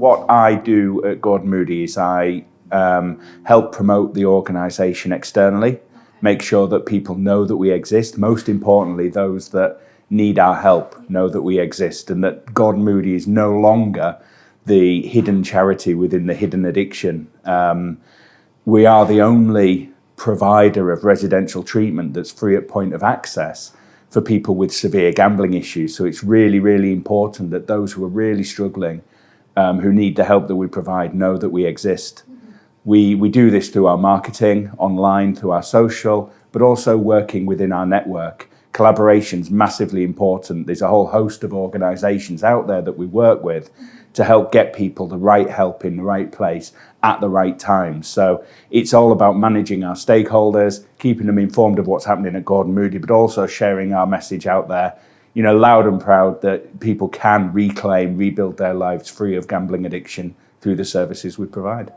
what I do at Gordon Moody is I um, help promote the organisation externally, make sure that people know that we exist. Most importantly, those that need our help know that we exist and that Gordon Moody is no longer the hidden charity within the hidden addiction. Um, we are the only provider of residential treatment that's free at point of access for people with severe gambling issues. So it's really, really important that those who are really struggling, um, who need the help that we provide, know that we exist. We, we do this through our marketing, online, through our social, but also working within our network. Collaboration's massively important. There's a whole host of organisations out there that we work with to help get people the right help in the right place at the right time. So it's all about managing our stakeholders, keeping them informed of what's happening at Gordon Moody, but also sharing our message out there, you know, loud and proud that people can reclaim, rebuild their lives free of gambling addiction through the services we provide.